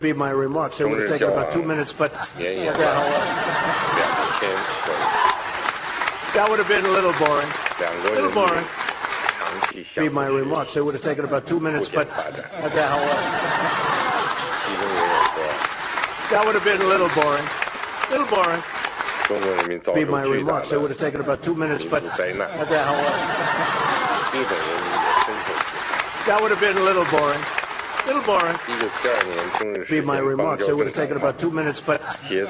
be my remarks. It would have taken about two minutes, but yeah, yeah. that would have been a little boring. A little boring. Be my remarks. It would have taken about two minutes, but that would have been a little boring. A little boring. Be my remarks. It would have taken about two minutes, but that would have been a little boring. It'll bore Be my remarks. It would have taken about two minutes, but. Yes.